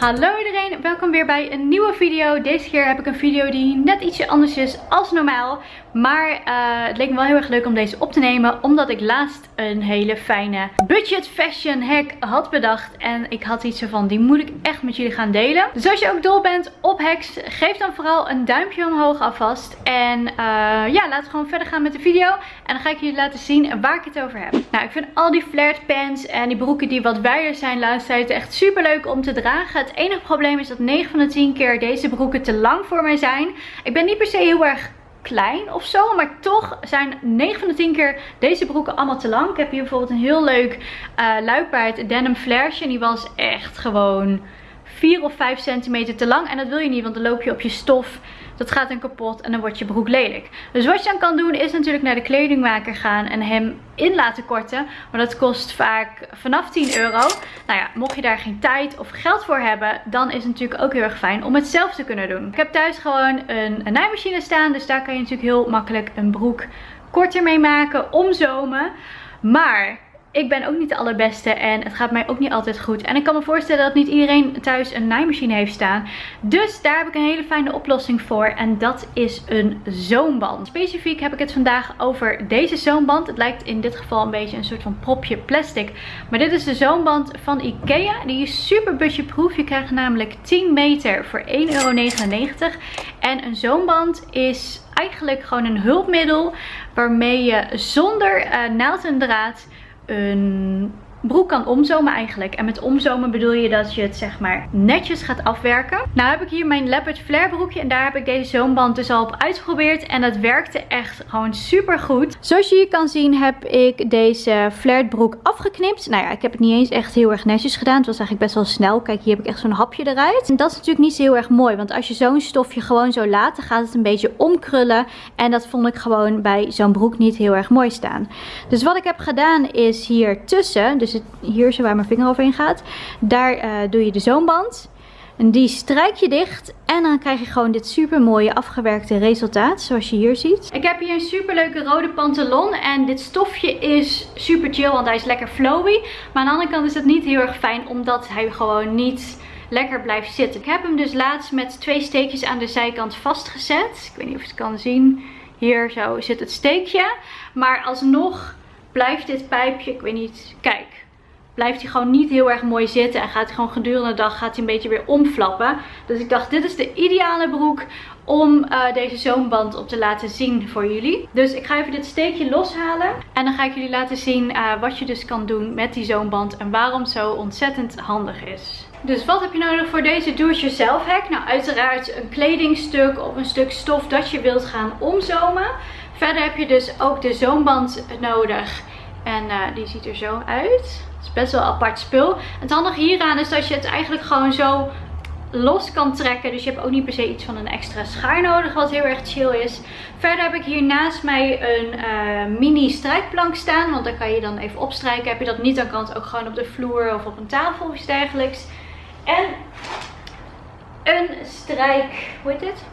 Hello welkom weer bij een nieuwe video. Deze keer heb ik een video die net ietsje anders is als normaal. Maar uh, het leek me wel heel erg leuk om deze op te nemen. Omdat ik laatst een hele fijne budget fashion hack had bedacht. En ik had iets van die moet ik echt met jullie gaan delen. Dus als je ook dol bent op hacks, geef dan vooral een duimpje omhoog alvast. En uh, ja, laten we gewoon verder gaan met de video. En dan ga ik jullie laten zien waar ik het over heb. Nou, ik vind al die flared pants en die broeken die wat wijder zijn laatst tijd echt super leuk om te dragen. Het enige probleem is dat 9 van de 10 keer deze broeken te lang voor mij zijn. Ik ben niet per se heel erg klein of zo. Maar toch zijn 9 van de 10 keer deze broeken allemaal te lang. Ik heb hier bijvoorbeeld een heel leuk uh, luipaard denim flairsje. En die was echt gewoon 4 of 5 centimeter te lang. En dat wil je niet, want dan loop je op je stof dat gaat dan kapot en dan wordt je broek lelijk. Dus wat je dan kan doen is natuurlijk naar de kledingmaker gaan en hem in laten korten. Maar dat kost vaak vanaf 10 euro. Nou ja, mocht je daar geen tijd of geld voor hebben, dan is het natuurlijk ook heel erg fijn om het zelf te kunnen doen. Ik heb thuis gewoon een, een naaimachine staan, dus daar kan je natuurlijk heel makkelijk een broek korter mee maken, omzomen. Maar ik ben ook niet de allerbeste en het gaat mij ook niet altijd goed. En ik kan me voorstellen dat niet iedereen thuis een naaimachine heeft staan. Dus daar heb ik een hele fijne oplossing voor en dat is een zoomband. Specifiek heb ik het vandaag over deze zoomband. Het lijkt in dit geval een beetje een soort van propje plastic. Maar dit is de zoomband van Ikea. Die is super budgetproof. Je krijgt namelijk 10 meter voor 1,99 euro. En een zoomband is eigenlijk gewoon een hulpmiddel waarmee je zonder uh, naald en draad een broek kan omzomen eigenlijk. En met omzomen bedoel je dat je het zeg maar netjes gaat afwerken. Nou heb ik hier mijn leopard flare broekje en daar heb ik deze zoomband dus al op uitgeprobeerd. En dat werkte echt gewoon super goed. Zoals je hier kan zien heb ik deze flared broek afgeknipt. Nou ja, ik heb het niet eens echt heel erg netjes gedaan. Het was eigenlijk best wel snel. Kijk, hier heb ik echt zo'n hapje eruit. En dat is natuurlijk niet zo heel erg mooi. Want als je zo'n stofje gewoon zo laat, dan gaat het een beetje omkrullen. En dat vond ik gewoon bij zo'n broek niet heel erg mooi staan. Dus wat ik heb gedaan is hier tussen, dus hier zo waar mijn vinger overheen gaat. Daar uh, doe je de zoomband. En die strijk je dicht. En dan krijg je gewoon dit super mooie afgewerkte resultaat. Zoals je hier ziet. Ik heb hier een super leuke rode pantalon. En dit stofje is super chill. Want hij is lekker flowy. Maar aan de andere kant is het niet heel erg fijn. Omdat hij gewoon niet lekker blijft zitten. Ik heb hem dus laatst met twee steekjes aan de zijkant vastgezet. Ik weet niet of je het kan zien. Hier zo zit het steekje. Maar alsnog blijft dit pijpje, ik weet niet, kijk blijft hij gewoon niet heel erg mooi zitten. En gaat hij gewoon gedurende de dag gaat hij een beetje weer omflappen. Dus ik dacht dit is de ideale broek om uh, deze zoomband op te laten zien voor jullie. Dus ik ga even dit steekje loshalen. En dan ga ik jullie laten zien uh, wat je dus kan doen met die zoomband. En waarom zo ontzettend handig is. Dus wat heb je nodig voor deze do-it-yourself hack? Nou uiteraard een kledingstuk of een stuk stof dat je wilt gaan omzomen. Verder heb je dus ook de zoomband nodig. En uh, die ziet er zo uit is best wel apart spul. Het handige hieraan is dat je het eigenlijk gewoon zo los kan trekken. Dus je hebt ook niet per se iets van een extra schaar nodig. Wat heel erg chill is. Verder heb ik hier naast mij een uh, mini strijkplank staan. Want dan kan je dan even opstrijken. Heb je dat niet, dan kan het ook gewoon op de vloer of op een tafel of iets dergelijks. En een strijk... Hoe heet dit?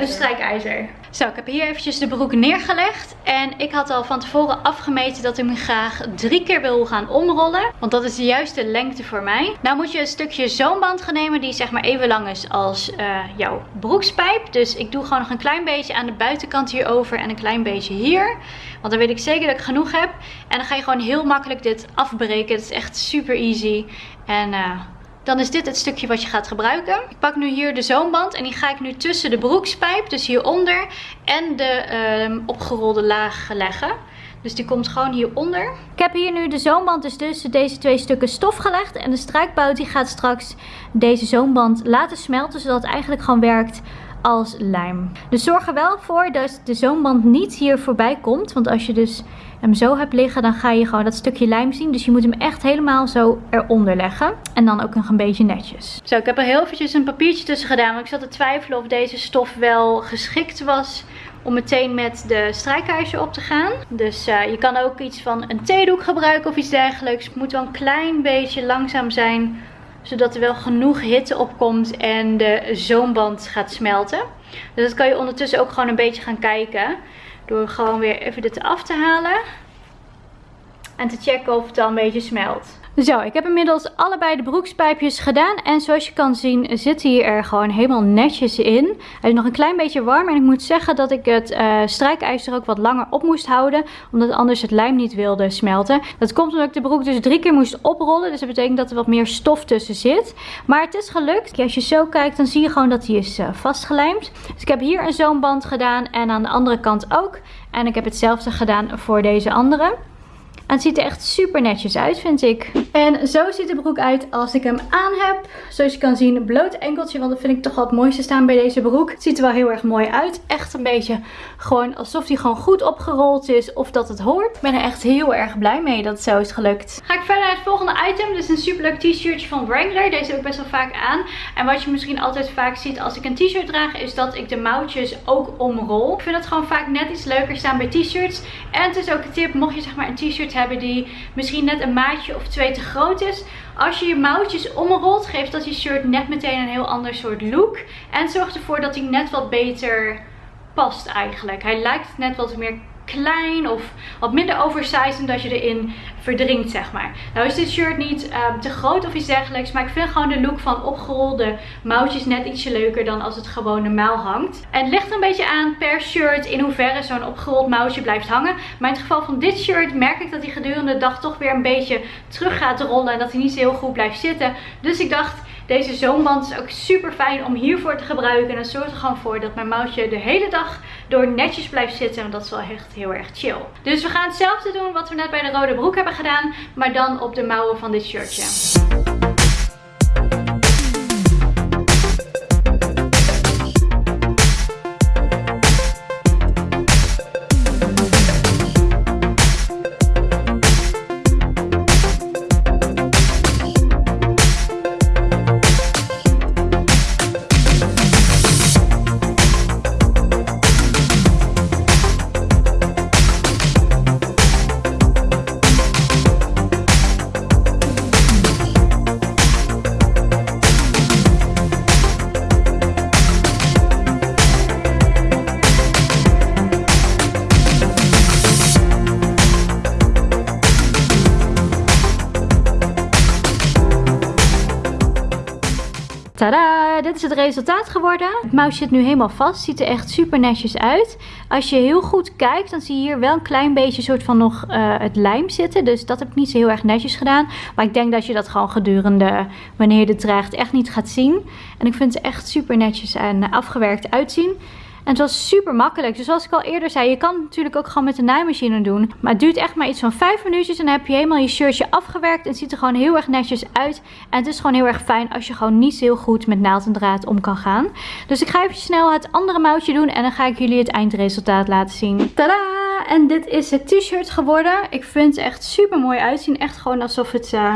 Een strijkijzer. Zo, ik heb hier eventjes de broek neergelegd. En ik had al van tevoren afgemeten dat ik hem graag drie keer wil gaan omrollen. Want dat is de juiste lengte voor mij. Nou moet je een stukje zo'n band gaan nemen die zeg maar even lang is als uh, jouw broekspijp. Dus ik doe gewoon nog een klein beetje aan de buitenkant hierover en een klein beetje hier. Want dan weet ik zeker dat ik genoeg heb. En dan ga je gewoon heel makkelijk dit afbreken. Het is echt super easy. En... Uh, dan is dit het stukje wat je gaat gebruiken. Ik pak nu hier de zoomband en die ga ik nu tussen de broekspijp, dus hieronder, en de uh, opgerolde laag leggen. Dus die komt gewoon hieronder. Ik heb hier nu de zoomband dus tussen deze twee stukken stof gelegd. En de strijkbout die gaat straks deze zoomband laten smelten. Zodat het eigenlijk gewoon werkt als lijm. Dus zorg er wel voor dat de zoomband niet hier voorbij komt. Want als je dus hem zo hebt liggen, dan ga je gewoon dat stukje lijm zien. Dus je moet hem echt helemaal zo eronder leggen. En dan ook nog een beetje netjes. Zo, ik heb er heel eventjes een papiertje tussen gedaan. Want ik zat te twijfelen of deze stof wel geschikt was om meteen met de strijkijzer op te gaan. Dus uh, je kan ook iets van een theedoek gebruiken of iets dergelijks. Het moet wel een klein beetje langzaam zijn zodat er wel genoeg hitte opkomt en de zoomband gaat smelten. Dus dat kan je ondertussen ook gewoon een beetje gaan kijken. Door gewoon weer even dit af te halen. En te checken of het al een beetje smelt. Zo, ik heb inmiddels allebei de broekspijpjes gedaan. En zoals je kan zien zit hij er gewoon helemaal netjes in. Hij is nog een klein beetje warm. En ik moet zeggen dat ik het uh, strijkijzer ook wat langer op moest houden. Omdat anders het lijm niet wilde smelten. Dat komt omdat ik de broek dus drie keer moest oprollen. Dus dat betekent dat er wat meer stof tussen zit. Maar het is gelukt. Als je zo kijkt dan zie je gewoon dat hij is uh, vastgelijmd. Dus ik heb hier een zoomband gedaan. En aan de andere kant ook. En ik heb hetzelfde gedaan voor deze andere. En het ziet er echt super netjes uit, vind ik. En zo ziet de broek uit als ik hem aan heb. Zoals je kan zien, bloot enkeltje. Want dat vind ik toch wel het mooiste staan bij deze broek. Het ziet er wel heel erg mooi uit. Echt een beetje gewoon alsof hij gewoon goed opgerold is. Of dat het hoort. Ik ben er echt heel erg blij mee dat het zo is gelukt. Ga ik verder naar het volgende item. Dit is een superleuk t-shirtje van Wrangler. Deze heb ik best wel vaak aan. En wat je misschien altijd vaak ziet als ik een t-shirt draag. Is dat ik de mouwtjes ook omrol. Ik vind het gewoon vaak net iets leuker staan bij t-shirts. En het is ook een tip. Mocht je zeg maar een t-shirt hebben die misschien net een maatje of twee te groot is. Als je je mouwtjes omrolt, geeft dat je shirt net meteen een heel ander soort look. En zorgt ervoor dat hij net wat beter past eigenlijk. Hij lijkt net wat meer klein of wat minder oversized en dat je erin verdringt zeg maar. Nou is dit shirt niet ehm, te groot of iets dergelijks, maar ik vind gewoon de look van opgerolde mouwtjes net ietsje leuker dan als het gewoon normaal hangt. Het ligt een beetje aan per shirt in hoeverre zo'n opgerold mouwtje blijft hangen. Maar in het geval van dit shirt merk ik dat hij gedurende de dag toch weer een beetje terug gaat rollen en dat hij niet zo heel goed blijft zitten. Dus ik dacht deze zoomband is ook super fijn om hiervoor te gebruiken. En dat zorgt er gewoon voor dat mijn mouwtje de hele dag door netjes blijft zitten. En dat is wel echt heel erg chill. Dus we gaan hetzelfde doen wat we net bij de rode broek hebben gedaan. Maar dan op de mouwen van dit shirtje. Tada! Dit is het resultaat geworden. Het mouw zit nu helemaal vast. Ziet er echt super netjes uit. Als je heel goed kijkt, dan zie je hier wel een klein beetje soort van nog uh, het lijm zitten. Dus dat heb ik niet zo heel erg netjes gedaan. Maar ik denk dat je dat gewoon gedurende wanneer je het draagt echt niet gaat zien. En ik vind het echt super netjes en afgewerkt uitzien. En het was super makkelijk. Dus zoals ik al eerder zei, je kan het natuurlijk ook gewoon met de naaimachine doen. Maar het duurt echt maar iets van 5 minuutjes. En dan heb je helemaal je shirtje afgewerkt. En het ziet er gewoon heel erg netjes uit. En het is gewoon heel erg fijn als je gewoon niet heel goed met naald en draad om kan gaan. Dus ik ga even snel het andere mouwtje doen. En dan ga ik jullie het eindresultaat laten zien. Tadaa! En dit is het t-shirt geworden. Ik vind het echt super mooi uitzien. Echt gewoon alsof het... Uh,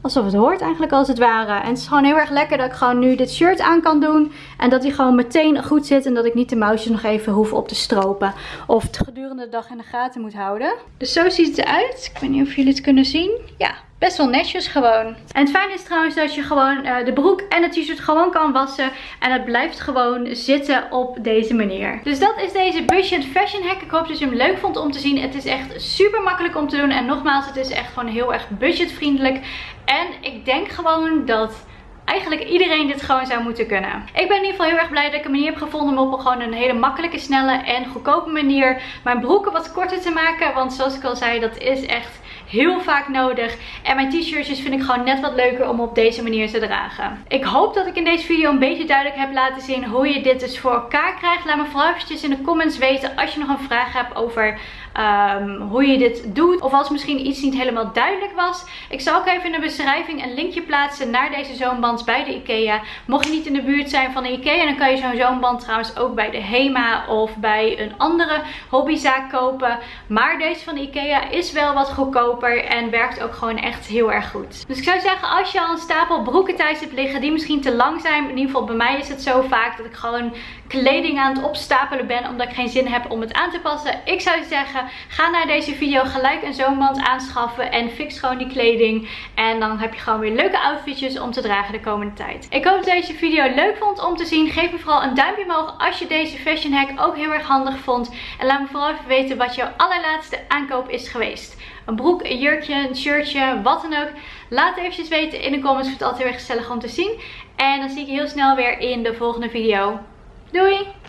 alsof het hoort eigenlijk als het ware. En het is gewoon heel erg lekker dat ik gewoon nu dit shirt aan kan doen. En dat hij gewoon meteen goed zit. En dat ik niet de mouwtjes nog even hoef op te stropen. Of het gedurende de dag in de gaten moet houden. Dus zo ziet het eruit. Ik weet niet of jullie het kunnen zien. Ja, best wel netjes gewoon. En het fijne is trouwens dat je gewoon uh, de broek en het t-shirt gewoon kan wassen. En het blijft gewoon zitten op deze manier. Dus dat is deze budget fashion hack. Ik hoop dat je hem leuk vond om te zien. Het is echt super makkelijk om te doen. En nogmaals, het is echt gewoon heel erg budgetvriendelijk. En ik denk gewoon dat eigenlijk iedereen dit gewoon zou moeten kunnen. Ik ben in ieder geval heel erg blij dat ik een manier heb gevonden om op gewoon een hele makkelijke, snelle en goedkope manier mijn broeken wat korter te maken. Want zoals ik al zei, dat is echt heel vaak nodig. En mijn t-shirtjes vind ik gewoon net wat leuker om op deze manier te dragen. Ik hoop dat ik in deze video een beetje duidelijk heb laten zien hoe je dit dus voor elkaar krijgt. Laat me vooral eventjes in de comments weten als je nog een vraag hebt over um, hoe je dit doet. Of als misschien iets niet helemaal duidelijk was. Ik zal ook even in de beschrijving een linkje plaatsen naar deze zoomband bij de Ikea. Mocht je niet in de buurt zijn van de Ikea, dan kan je zo'n zoomband trouwens ook bij de Hema of bij een andere hobbyzaak kopen. Maar deze van de Ikea is wel wat goedkoper en werkt ook gewoon echt heel erg goed. Dus ik zou zeggen, als je al een stapel broeken thuis hebt liggen die misschien te lang zijn. In ieder geval bij mij is het zo vaak dat ik gewoon kleding aan het opstapelen ben omdat ik geen zin heb om het aan te passen. Ik zou zeggen, ga naar deze video gelijk een zoomband aanschaffen en fix gewoon die kleding. En dan heb je gewoon weer leuke outfitjes om te dragen de komende tijd. Ik hoop dat deze video leuk vond om te zien. Geef me vooral een duimpje omhoog als je deze fashion hack ook heel erg handig vond. En laat me vooral even weten wat jouw allerlaatste aankoop is geweest. Een broek, een jurkje, een shirtje, wat dan ook. Laat het eventjes weten in de comments. Ik vind het altijd heel erg gezellig om te zien. En dan zie ik je heel snel weer in de volgende video. Doei!